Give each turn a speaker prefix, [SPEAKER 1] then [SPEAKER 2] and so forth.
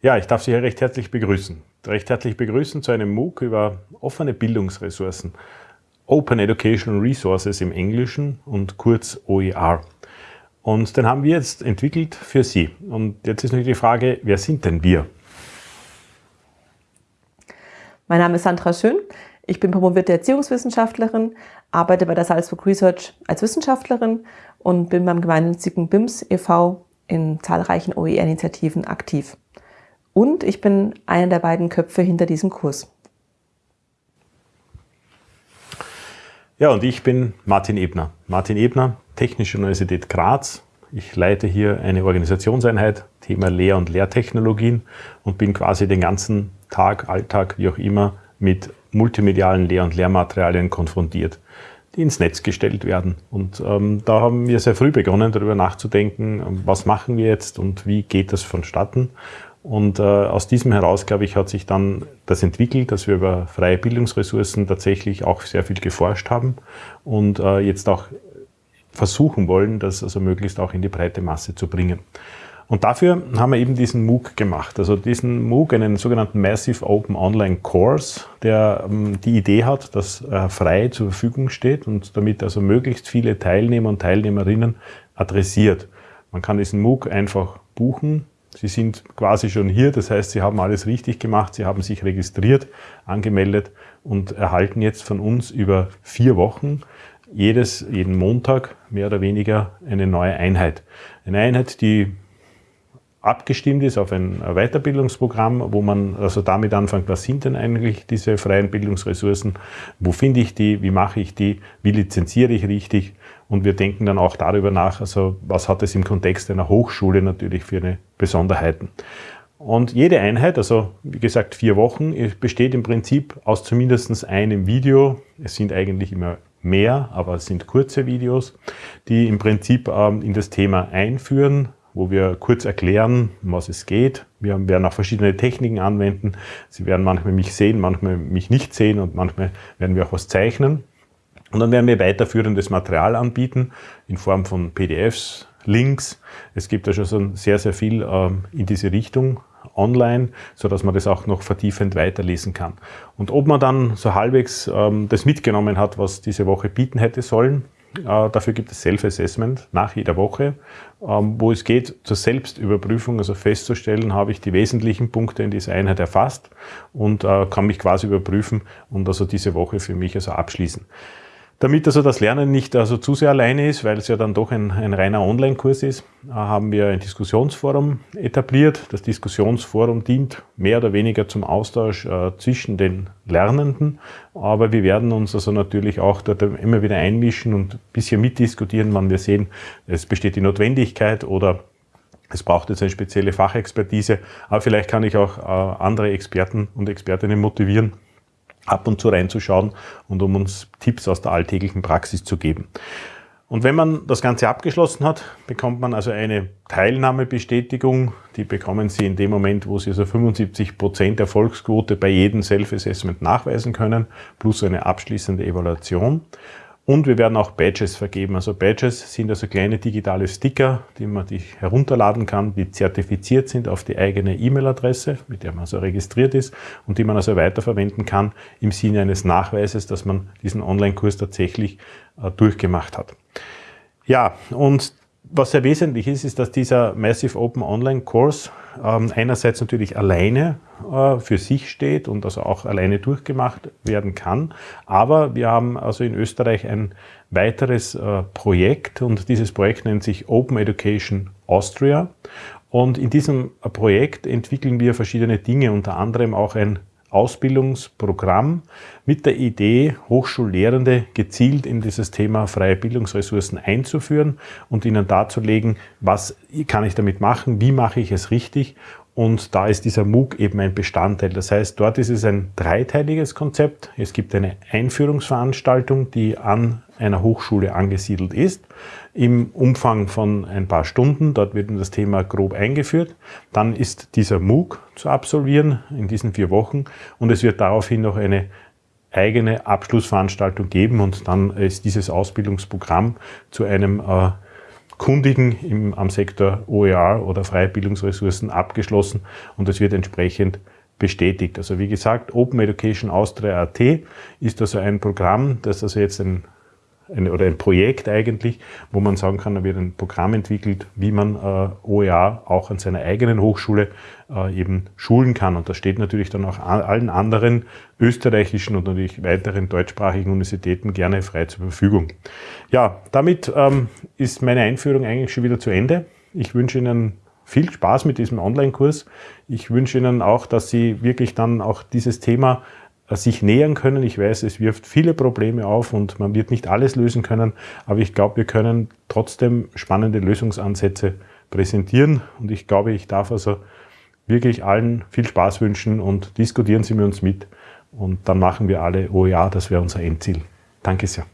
[SPEAKER 1] Ja, ich darf Sie hier recht herzlich begrüßen. Recht herzlich begrüßen zu einem MOOC über offene Bildungsressourcen. Open Educational Resources im Englischen und kurz OER. Und den haben wir jetzt entwickelt für Sie. Und jetzt ist natürlich die Frage, wer sind denn wir?
[SPEAKER 2] Mein Name ist Sandra Schön. Ich bin promovierte Erziehungswissenschaftlerin, arbeite bei der Salzburg Research als Wissenschaftlerin und bin beim gemeinnützigen BIMS e.V. in zahlreichen OER-Initiativen aktiv. Und ich bin einer der beiden Köpfe hinter diesem Kurs.
[SPEAKER 1] Ja, und ich bin Martin Ebner. Martin Ebner, Technische Universität Graz. Ich leite hier eine Organisationseinheit, Thema Lehr- und Lehrtechnologien und bin quasi den ganzen Tag, Alltag, wie auch immer, mit multimedialen Lehr- und Lehrmaterialien konfrontiert, die ins Netz gestellt werden. Und ähm, da haben wir sehr früh begonnen, darüber nachzudenken, was machen wir jetzt und wie geht das vonstatten. Und äh, aus diesem heraus, glaube ich, hat sich dann das entwickelt, dass wir über freie Bildungsressourcen tatsächlich auch sehr viel geforscht haben und äh, jetzt auch versuchen wollen, das also möglichst auch in die breite Masse zu bringen. Und dafür haben wir eben diesen MOOC gemacht. Also diesen MOOC, einen sogenannten Massive Open Online Course, der ähm, die Idee hat, dass er frei zur Verfügung steht und damit also möglichst viele Teilnehmer und Teilnehmerinnen adressiert. Man kann diesen MOOC einfach buchen. Sie sind quasi schon hier, das heißt, Sie haben alles richtig gemacht, Sie haben sich registriert, angemeldet und erhalten jetzt von uns über vier Wochen jedes, jeden Montag mehr oder weniger eine neue Einheit. Eine Einheit, die abgestimmt ist auf ein Weiterbildungsprogramm, wo man also damit anfängt, was sind denn eigentlich diese freien Bildungsressourcen, wo finde ich die, wie mache ich die, wie lizenziere ich richtig? Und wir denken dann auch darüber nach, also was hat es im Kontext einer Hochschule natürlich für eine Besonderheiten. Und jede Einheit, also wie gesagt vier Wochen, besteht im Prinzip aus zumindest einem Video. Es sind eigentlich immer mehr, aber es sind kurze Videos, die im Prinzip ähm, in das Thema einführen, wo wir kurz erklären, um was es geht. Wir werden auch verschiedene Techniken anwenden. Sie werden manchmal mich sehen, manchmal mich nicht sehen und manchmal werden wir auch was zeichnen. Und dann werden wir weiterführendes Material anbieten in Form von PDFs, Links. Es gibt ja schon sehr, sehr viel ähm, in diese Richtung online, so dass man das auch noch vertiefend weiterlesen kann. Und ob man dann so halbwegs ähm, das mitgenommen hat, was diese Woche bieten hätte sollen, dafür gibt es Self-Assessment nach jeder Woche, ähm, wo es geht zur Selbstüberprüfung, also festzustellen, habe ich die wesentlichen Punkte in dieser Einheit erfasst und äh, kann mich quasi überprüfen und also diese Woche für mich also abschließen. Damit also das Lernen nicht also zu sehr alleine ist, weil es ja dann doch ein, ein reiner Online-Kurs ist, äh, haben wir ein Diskussionsforum etabliert. Das Diskussionsforum dient mehr oder weniger zum Austausch äh, zwischen den Lernenden, aber wir werden uns also natürlich auch dort immer wieder einmischen und ein bisschen mitdiskutieren, wann wir sehen, es besteht die Notwendigkeit oder es braucht jetzt eine spezielle Fachexpertise, aber vielleicht kann ich auch äh, andere Experten und Expertinnen motivieren, ab und zu reinzuschauen und um uns Tipps aus der alltäglichen Praxis zu geben. Und wenn man das Ganze abgeschlossen hat, bekommt man also eine Teilnahmebestätigung. Die bekommen Sie in dem Moment, wo Sie also 75 Prozent Erfolgsquote bei jedem Self-Assessment nachweisen können, plus eine abschließende Evaluation. Und wir werden auch Badges vergeben. Also Badges sind also kleine digitale Sticker, die man sich herunterladen kann, die zertifiziert sind auf die eigene E-Mail-Adresse, mit der man also registriert ist und die man also weiterverwenden kann im Sinne eines Nachweises, dass man diesen Online-Kurs tatsächlich äh, durchgemacht hat. Ja, und was sehr wesentlich ist, ist, dass dieser Massive Open Online Kurs ähm, einerseits natürlich alleine äh, für sich steht und also auch alleine durchgemacht werden kann. Aber wir haben also in Österreich ein weiteres äh, Projekt und dieses Projekt nennt sich Open Education Austria. Und in diesem Projekt entwickeln wir verschiedene Dinge, unter anderem auch ein Ausbildungsprogramm mit der Idee, Hochschullehrende gezielt in dieses Thema freie Bildungsressourcen einzuführen und ihnen darzulegen, was kann ich damit machen, wie mache ich es richtig und da ist dieser MOOC eben ein Bestandteil. Das heißt, dort ist es ein dreiteiliges Konzept. Es gibt eine Einführungsveranstaltung, die an einer Hochschule angesiedelt ist, im Umfang von ein paar Stunden. Dort wird das Thema grob eingeführt. Dann ist dieser MOOC zu absolvieren in diesen vier Wochen und es wird daraufhin noch eine eigene Abschlussveranstaltung geben und dann ist dieses Ausbildungsprogramm zu einem äh, Kundigen im, am Sektor OER oder freie Bildungsressourcen abgeschlossen und es wird entsprechend bestätigt. Also wie gesagt, Open Education Austria AT ist also ein Programm, das also jetzt ein ein, oder ein Projekt eigentlich, wo man sagen kann, da wird ein Programm entwickelt, wie man äh, OER auch an seiner eigenen Hochschule äh, eben schulen kann. Und das steht natürlich dann auch allen anderen österreichischen und natürlich weiteren deutschsprachigen Universitäten gerne frei zur Verfügung. Ja, damit ähm, ist meine Einführung eigentlich schon wieder zu Ende. Ich wünsche Ihnen viel Spaß mit diesem Online-Kurs. Ich wünsche Ihnen auch, dass Sie wirklich dann auch dieses Thema sich nähern können. Ich weiß, es wirft viele Probleme auf und man wird nicht alles lösen können, aber ich glaube, wir können trotzdem spannende Lösungsansätze präsentieren und ich glaube, ich darf also wirklich allen viel Spaß wünschen und diskutieren Sie mit uns mit und dann machen wir alle OEA, das wäre unser Endziel. Danke sehr.